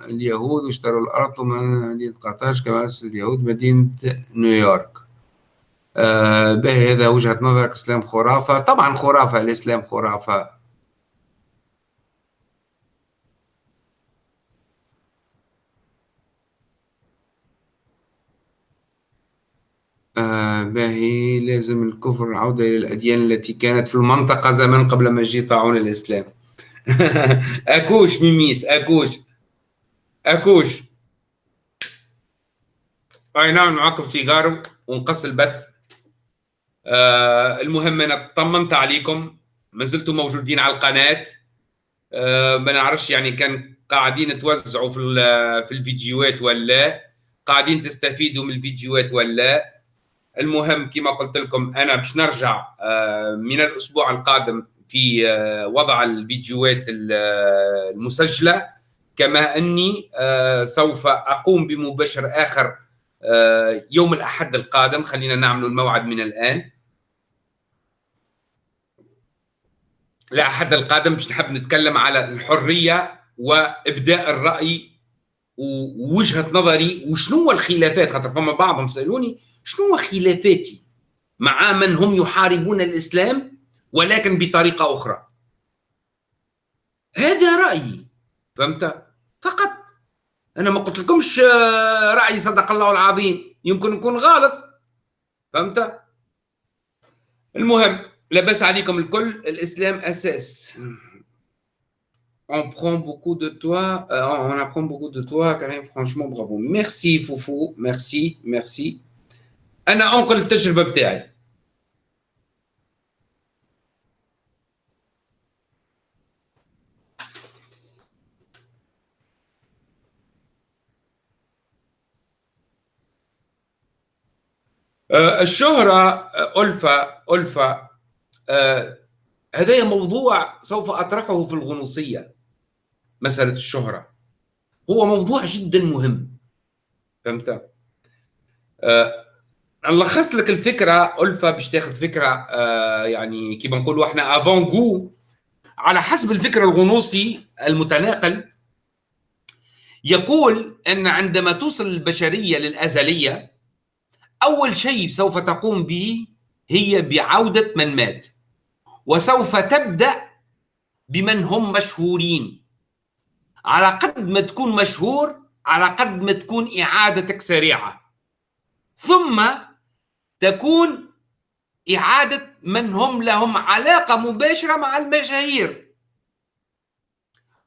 اليهود اشتروا الأرض من مدينة قرطاج كما اليهود مدينة نيويورك. آه به هذا وجهة نظرك إسلام خرافة. طبعا خرافة الإسلام خرافة آه باهي لازم الكفر العودة إلى الأديان التي كانت في المنطقة زمان قبل ما يجي طاعون الإسلام. أكوش ميميس أكوش. أكوش. أي نعم معكم سيجارو ونقص البث. آه المهم أنا طمنت عليكم. ما زلتوا موجودين على القناة. آه ما نعرفش يعني كان قاعدين توزعوا في في الفيديوهات ولا قاعدين تستفيدوا من الفيديوهات ولا المهم كما قلت لكم أنا باش نرجع آه، من الأسبوع القادم في آه، وضع الفيديوهات المسجلة. كما أني آه، سوف أقوم بمباشر آخر يوم الأحد القادم. خلينا نعمل الموعد من الآن. الأحد القادم باش نحب نتكلم على الحرية وإبداء الرأي ووجهة نظري وشنو الخلافات؟ خاطر فما بعضهم سألوني شنو خلافاتي مع من هم يحاربون الإسلام ولكن بطريقة أخرى؟ هذا رأيي فهمت؟ فقط أنا ما قلت لكمش آه، رأيي صدق الله العظيم يمكن يكون غلط فهمت؟ المهم لبس عليكم الكل الإسلام أساس. On prend beaucoup de toi, euh, on apprend beaucoup de toi, Karim, franchement, bravo. Merci, Foufou, merci, merci. أنا أنقل التجربة بتاعي. الشهرة ألفة ألفة هذا موضوع سوف أطرحه في الغنوصية مسألة الشهرة هو موضوع جدا مهم فهمت؟ نلخص لك الفكرة ألفا باش تاخذ فكرة آه يعني كيما نقولوا إحنا افون جو على حسب الفكر الغنوصي المتناقل. يقول أن عندما توصل البشرية للأزلية أول شيء سوف تقوم به هي بعودة من مات وسوف تبدأ بمن هم مشهورين. على قد ما تكون مشهور على قد ما تكون إعادتك سريعة. ثم تكون إعادة من هم لهم علاقة مباشرة مع المشاهير.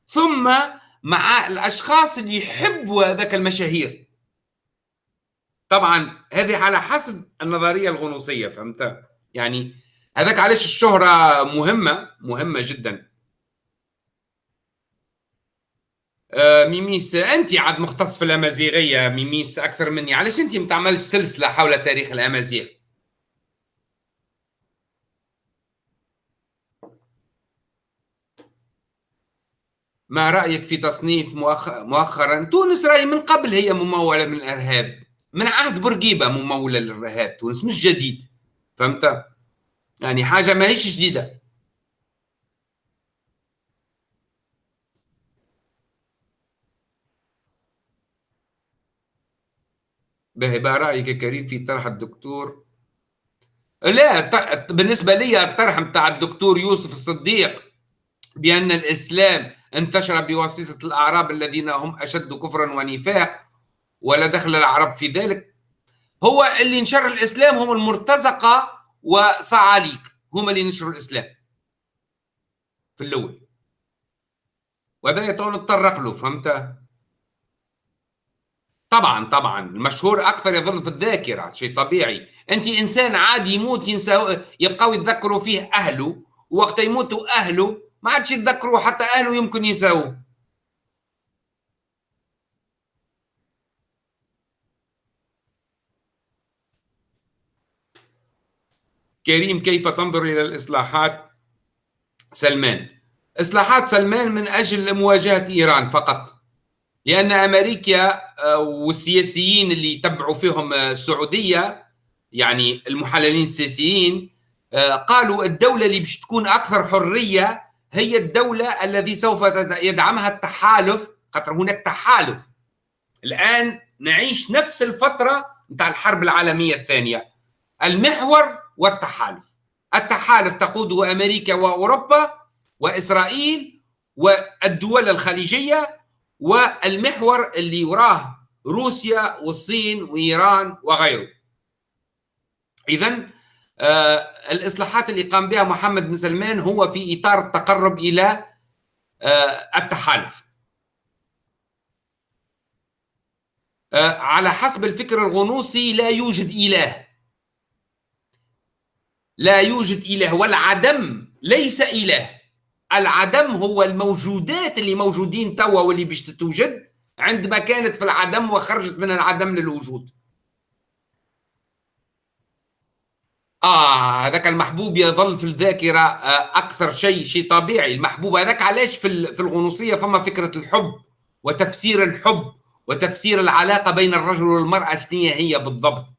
ثم مع الأشخاص اللي يحبوا هذاك المشاهير. طبعا هذه على حسب النظرية الغنوصية فهمت؟ يعني هذاك علاش الشهرة مهمة؟ مهمة جدا آه، ميميس انت عاد مختص في الأمازيغية ميميس أكثر مني. علاش انت ما تعملش سلسلة حول تاريخ الأمازيغ؟ ما رأيك في تصنيف مؤخرا؟ تونس راي من قبل هي ممولة من الإرهاب. من عهد بورقيبة ممولة للإرهاب. تونس مش جديد. فهمت؟ يعني حاجة ما هيش جديدة. باهي بقى رأيك يا كريم في طرح الدكتور؟ لا بالنسبة لي الطرح بتاع الدكتور يوسف الصديق بأن الإسلام انتشر بواسطة الأعراب الذين هم أشد كفرا ونفاق ولا دخل العرب في ذلك. هو اللي نشر الإسلام هم المرتزقة وصعاليك هم اللي نشروا الإسلام في الأول. وهذا يطول نتطرق له فهمت؟ طبعا طبعا. المشهور أكثر يظل في الذاكرة شيء طبيعي. أنت إنسان عادي يموت ينسى يبقاو يتذكروا فيه أهله. وقت يموتوا أهله ما عادش يتذكروا حتى أهله يمكن ينساوه. كريم كيف تنظر إلى الإصلاحات؟ سلمان. إصلاحات سلمان من أجل مواجهة إيران فقط. لأن أمريكا آه، والسياسيين اللي تبعوا فيهم السعودية يعني المحللين السياسيين آه، قالوا الدولة اللي باش تكون أكثر حرية هي الدولة الذي سوف يدعمها التحالف. خاطر هناك تحالف. الآن نعيش نفس الفترة نتاع الحرب العالمية الثانية. المحور والتحالف. التحالف تقوده أمريكا وأوروبا وإسرائيل والدول الخليجية والمحور اللي وراه روسيا والصين وإيران وغيره. إذا آه الإصلاحات اللي قام بها محمد بن سلمان هو في إطار التقرب إلى آه التحالف. آه على حسب الفكر الغنوصي لا يوجد إله. لا يوجد إله والعدم ليس إله. العدم هو الموجودات اللي موجودين توا واللي باش تتوجد عندما كانت في العدم وخرجت من العدم للوجود. آه هذاك المحبوب يظل في الذاكرة آه أكثر شيء شيء طبيعي. المحبوب هذاك علاش في في الغنوصية فما فكرة الحب وتفسير الحب وتفسير العلاقة بين الرجل والمرأة شنو هي بالضبط؟ آه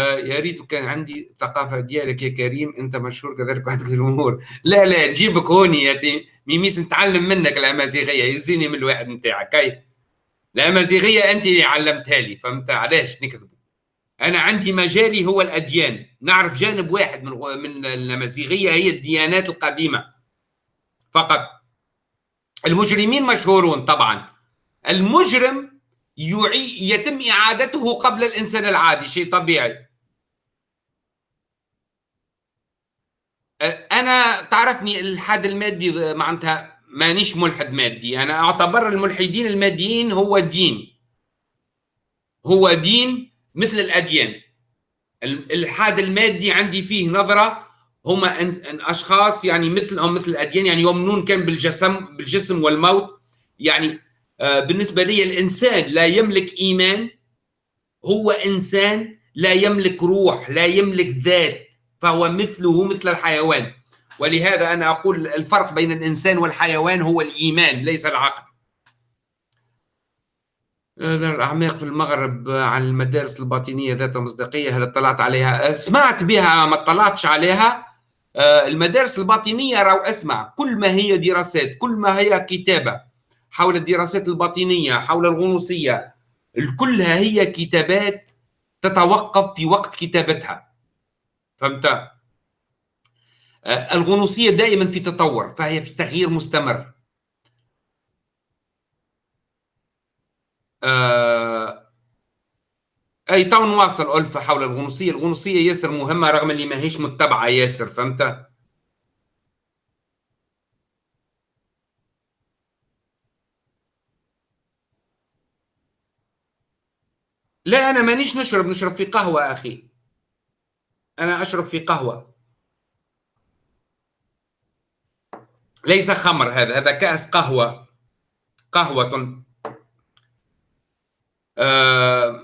يا ريت كان عندي ثقافة ديالك يا كريم أنت مشهور كذلك عندك الأمور. لا لا نجيبك هوني يا ميميس نتعلم منك الأمازيغية يزيني من الواحد نتاعك. هاي الأمازيغية أنت اللي علمتها لي فهمت؟ علاش نكذب؟ أنا عندي مجالي هو الأديان. نعرف جانب واحد من من الأمازيغية هي الديانات القديمة. فقط. المجرمين مشهورون طبعا. المجرم يعي يتم إعادته قبل الإنسان العادي شيء طبيعي. أنا تعرفني الحاد المادي معناتها مانيش ملحد مادي أنا أعتبر الملحدين الماديين هو دين. هو دين مثل الأديان. الإلحاد المادي عندي فيه نظرة هم أشخاص يعني مثلهم مثل الأديان يعني يؤمنون كان بالجسم بالجسم والموت. يعني بالنسبة لي الإنسان لا يملك إيمان هو إنسان لا يملك روح لا يملك ذات فهو مثله مثل الحيوان. ولهذا أنا أقول الفرق بين الإنسان والحيوان هو الإيمان ليس العقل. الأعماق في المغرب عن المدارس الباطنية ذات مصداقية هل اطلعت عليها؟ سمعت بها ما اطلعتش عليها. آه، المدارس الباطنية راهو أسمع. كل ما هي دراسات كل ما هي كتابة حول الدراسات الباطنية حول الغنوصية كلها هي كتابات تتوقف في وقت كتابتها فهمت؟ آه، الغنوصية دائما في تطور فهي في تغيير مستمر آه، أي تو نواصل ألفة حول الغنوصية الغنوصية ياسر مهمة رغم اللي ماهيش متبعة ياسر فهمت؟ لا أنا مانيش نشرب نشرب في قهوة أخي. أنا أشرب في قهوة. ليس خمر هذا هذا كأس قهوة. قهوة. آه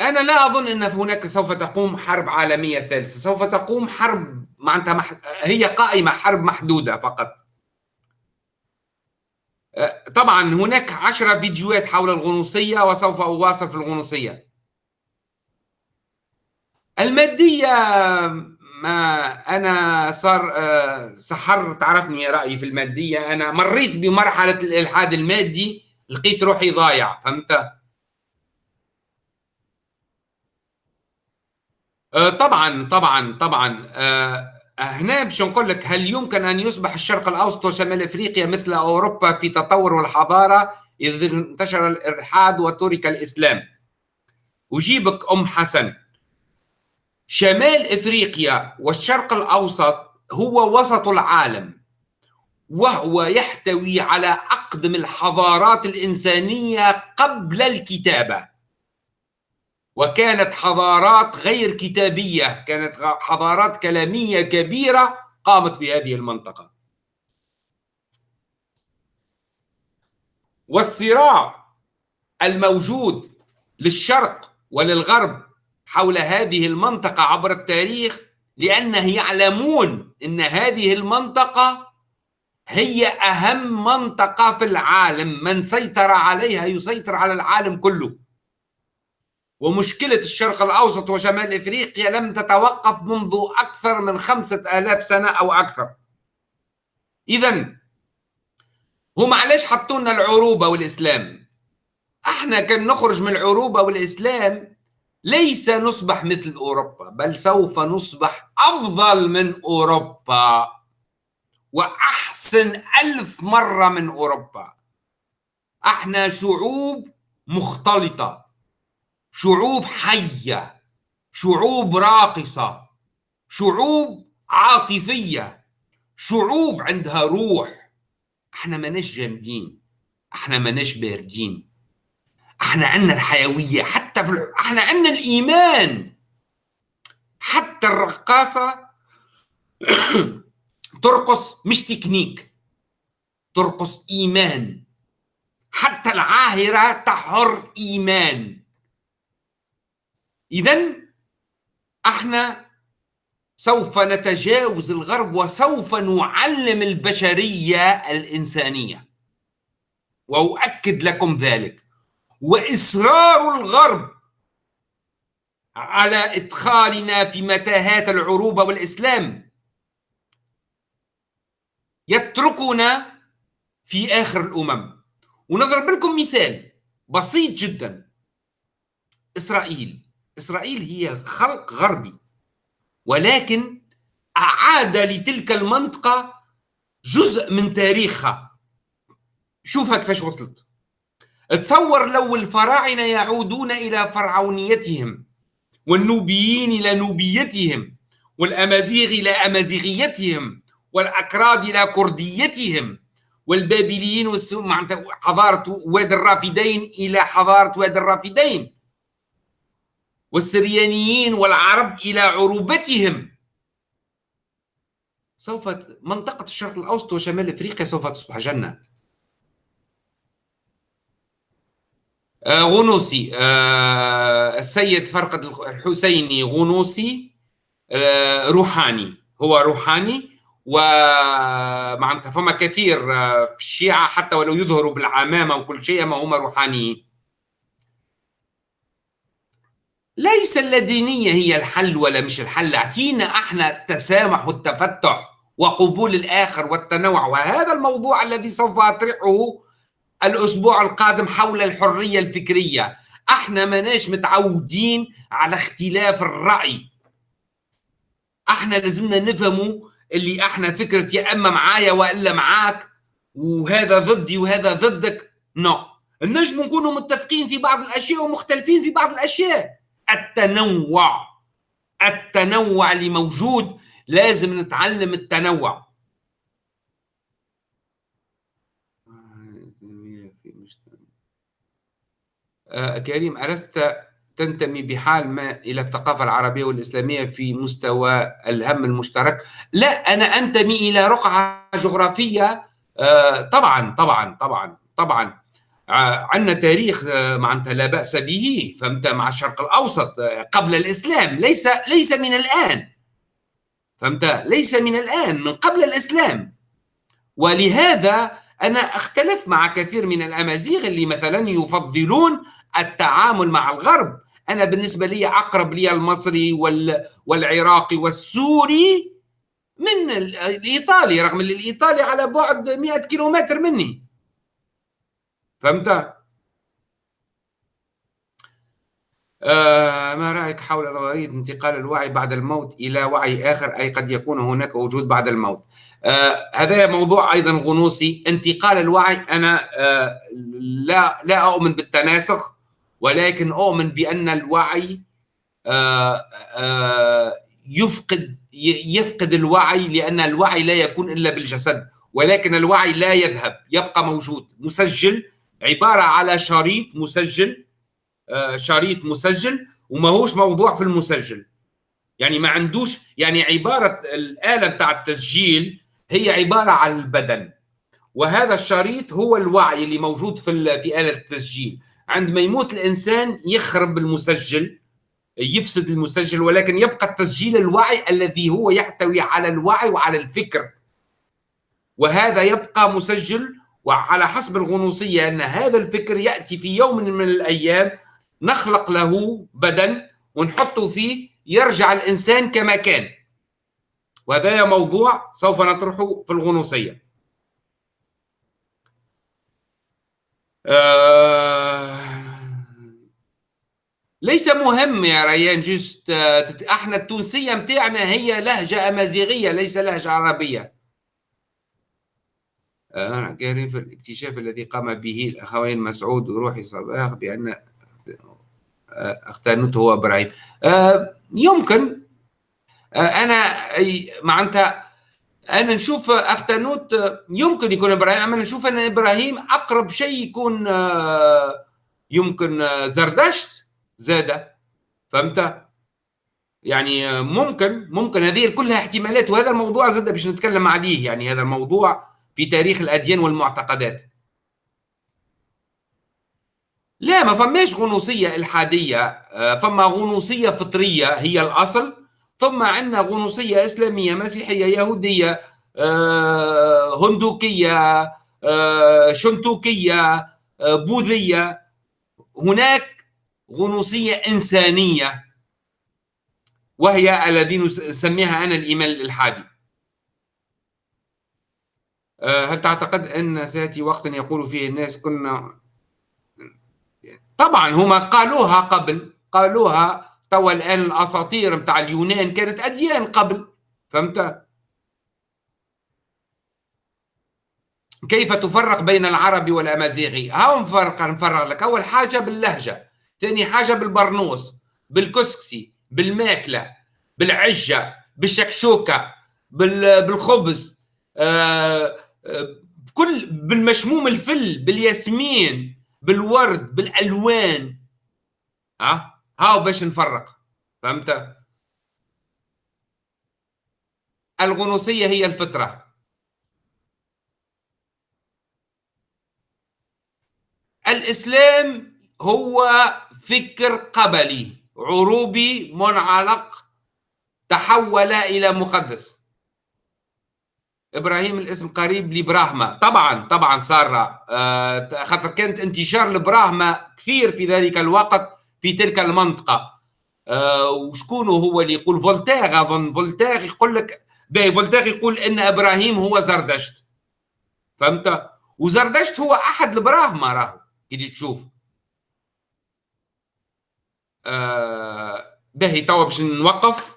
أنا لا أظن أن هناك سوف تقوم حرب عالمية ثالثة. سوف تقوم حرب معناتها مح... هي قائمة حرب محدودة فقط. طبعا هناك عشرة فيديوهات حول الغنوصية وسوف أواصل في الغنوصية. المادية ما أنا صار سحر تعرفني رأيي في المادية. أنا مريت بمرحلة الإلحاد المادي لقيت روحي ضايع فهمت؟ طبعا طبعا طبعا. هنا باش نقول لك هل يمكن أن يصبح الشرق الأوسط وشمال إفريقيا مثل أوروبا في تطور والحضارة اذا انتشر الإلحاد وترك الإسلام؟ أجيبك أم حسن. شمال إفريقيا والشرق الأوسط هو وسط العالم وهو يحتوي على أقدم الحضارات الإنسانية قبل الكتابة. وكانت حضارات غير كتابية كانت حضارات كلامية كبيرة قامت في هذه المنطقة. والصراع الموجود للشرق وللغرب حول هذه المنطقة عبر التاريخ لأنه يعلمون أن هذه المنطقة هي أهم منطقة في العالم. من سيطر عليها يسيطر على العالم كله. ومشكلة الشرق الأوسط وشمال إفريقيا لم تتوقف منذ أكثر من خمسة آلاف سنة أو أكثر. إذا هم علاش حطوا لنا العروبة والإسلام. إحنا كان نخرج من العروبة والإسلام ليس نصبح مثل أوروبا بل سوف نصبح أفضل من أوروبا وأحسن ألف مرة من أوروبا. إحنا شعوب مختلطة. شعوب حية شعوب راقصة شعوب عاطفية شعوب عندها روح. إحنا ماناش جامدين إحنا ماناش باردين. إحنا عندنا الحيوية حتى في إحنا عندنا الإيمان. حتى الرقاصة ترقص مش تكنيك ترقص إيمان. حتى العاهرة تحر إيمان. إذا أحنا سوف نتجاوز الغرب وسوف نعلم البشرية الإنسانية. وأؤكد لكم ذلك. وإصرار الغرب على إدخالنا في متاهات العروبة والإسلام يتركنا في آخر الأمم. ونضرب لكم مثال بسيط جدا. إسرائيل. إسرائيل هي خلق غربي ولكن أعاد لتلك المنطقة جزء من تاريخها. شوفها كيفاش وصلت. تصور لو الفراعنة يعودون إلى فرعونيتهم والنوبيين إلى نوبيتهم والأمازيغ إلى أمازيغيتهم والأكراد إلى كرديتهم والبابليين حضارة وادي الرافدين إلى حضارة وادي الرافدين. والسريانيين والعرب إلى عروبتهم. سوف منطقة الشرق الأوسط وشمال أفريقيا سوف تصبح جنة. آه غنوصي آه السيد فرقد الحسيني غنوصي آه روحاني هو روحاني ومعناتها فما كثير في الشيعة حتى ولو يظهروا بالعمامة وكل شيء ما هم روحانيين. ليس اللادينية هي الحل ولا مش الحل. اعطينا إحنا التسامح والتفتح وقبول الآخر والتنوع. وهذا الموضوع الذي سوف أطرحه الأسبوع القادم حول الحرية الفكرية. إحنا ماناش متعودين على اختلاف الرأي. إحنا لازمنا نفهموا اللي إحنا فكرة يا إما معايا وإلا معاك. وهذا ضدي وهذا ضدك. نو. no. النجم نكونوا متفقين في بعض الأشياء ومختلفين في بعض الأشياء. التنوع. التنوع اللي موجود لازم نتعلم التنوع. آه كريم ألست تنتمي بحال ما إلى الثقافة العربية والإسلامية في مستوى الهم المشترك؟ لا أنا أنتمي إلى رقعة جغرافية. آه طبعا طبعا طبعا طبعا. عندنا تاريخ آه، معناتها لا بأس به فهمت؟ مع الشرق الأوسط آه، قبل الإسلام ليس ليس من الآن. فهمت؟ ليس من الآن من قبل الإسلام. ولهذا أنا أختلف مع كثير من الأمازيغ اللي مثلا يفضلون التعامل مع الغرب. أنا بالنسبة لي أقرب لي المصري والعراقي والسوري من الايطالي رغم إن الإيطالي على بعد 100 كيلومتر مني. فهمت؟ آه ما رأيك حول نظرية انتقال الوعي بعد الموت إلى وعي آخر؟ أي قد يكون هناك وجود بعد الموت. آه هذا موضوع أيضا غنوصي. انتقال الوعي أنا آه لا لا أؤمن بالتناسخ ولكن أؤمن بأن الوعي آه آه يفقد يفقد الوعي لأن الوعي لا يكون إلا بالجسد ولكن الوعي لا يذهب يبقى موجود مسجل عبارة على شريط مسجل آه، شريط مسجل وما هوش موضوع في المسجل. يعني ما عندوش يعني عبارة الآلة بتاع التسجيل هي عبارة عن البدن. وهذا الشريط هو الوعي اللي موجود في في آلة التسجيل. عندما يموت الإنسان يخرب المسجل يفسد المسجل ولكن يبقى التسجيل الوعي الذي هو يحتوي على الوعي وعلى الفكر. وهذا يبقى مسجل وعلى حسب الغنوصية أن هذا الفكر يأتي في يوم من الأيام نخلق له بدن ونحطه فيه يرجع الإنسان كما كان. وهذا موضوع سوف نطرحه في الغنوصية. آه ليس مهم يا ريان جست إحنا التونسية متاعنا هي لهجة أمازيغية ليس لهجة عربية. في الاكتشاف الذي قام به الأخوين مسعود وروحي صباح بأن اختانوت هو إبراهيم. آه، يمكن آه، أنا معناتها أنا نشوف أختانوت يمكن يكون إبراهيم أما نشوف أن إبراهيم أقرب شيء يكون آه، يمكن زردشت زادة فهمت؟ يعني ممكن ممكن هذه كلها احتمالات وهذا الموضوع زاد باش نتكلم عليه. يعني هذا الموضوع في تاريخ الأديان والمعتقدات. لا ما فماش غنوصية إلحادية آه، فما غنوصية فطرية هي الأصل ثم عندنا غنوصية إسلامية مسيحية يهودية آه، هندوكية آه، شنتوكية بوذية. هناك غنوصية إنسانية وهي الذي نسميها أنا الإيمان الإلحادي. آه، هل تعتقد أن سيأتي وقت يقول فيه الناس كنا؟ طبعا هما قالوها قبل قالوها توا الآن الأساطير متاع اليونان كانت أديان قبل فهمت؟ كيف تفرق بين العربي والأمازيغي؟ هاو نفرق نفرق لك. أول حاجة باللهجة ثاني حاجة بالبرنوس بالكسكسي بالماكلة بالعجة بالشكشوكة بالخبز آه بكل بالمشموم الفل بالياسمين بالورد بالألوان. ها؟ هاو باش نفرق. فهمت؟ الغنوصية هي الفطرة. الإسلام هو فكر قبلي عروبي منعلق تحول إلى مقدس. إبراهيم الاسم قريب لبراهما طبعا طبعا سارة. آه خاطر كانت انتشار لبراهما كثير في ذلك الوقت في تلك المنطقة. آه وشكون هو اللي يقول فولتير اظن فولتير يقول لك باهي فولتير يقول إن إبراهيم هو زردشت. فهمت؟ وزردشت هو أحد البراهمه راهو كي تشوف. آه باهي توا باش نوقف.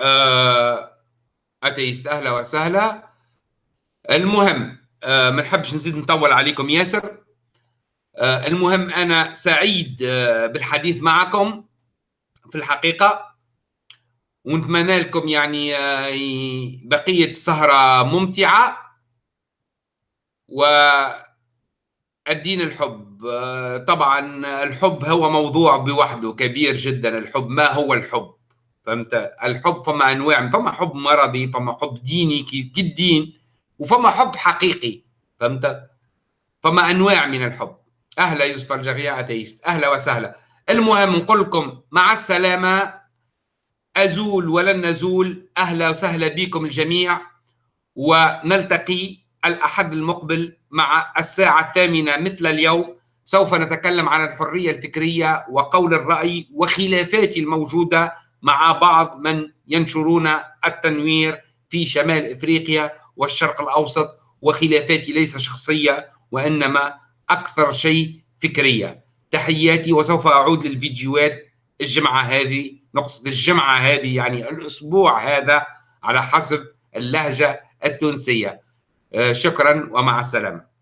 آه اتيست أهلا وسهلا المهم آه ما نحبش نزيد نطول عليكم ياسر. آه المهم أنا سعيد آه بالحديث معكم في الحقيقة. ونتمنى لكم يعني بقية السهرة ممتعة. و الدين الحب طبعا الحب هو موضوع بوحده كبير جدا. الحب ما هو الحب؟ فهمت؟ الحب فما أنواع فما حب مرضي فما حب ديني كالدين وفما حب حقيقي فهمت؟ فما أنواع من الحب. أهلا يوسف الجغية أتيست. أهلا وسهلا. المهم نقول لكم مع السلامة. أزول ولن نزول. أهلا وسهلا بكم الجميع. ونلتقي الأحد المقبل مع الساعة الثامنة مثل اليوم. سوف نتكلم عن الحرية الفكرية وقول الرأي وخلافات الموجودة. مع بعض من ينشرون التنوير في شمال إفريقيا والشرق الأوسط وخلافاتي ليس شخصية وإنما أكثر شيء فكرية. تحياتي وسوف أعود للفيديوهات الجمعة هذه نقصد الجمعة هذه يعني الأسبوع هذا على حسب اللهجة التونسية. آه، شكرا ومع السلامة.